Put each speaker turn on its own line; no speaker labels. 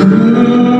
Hmm.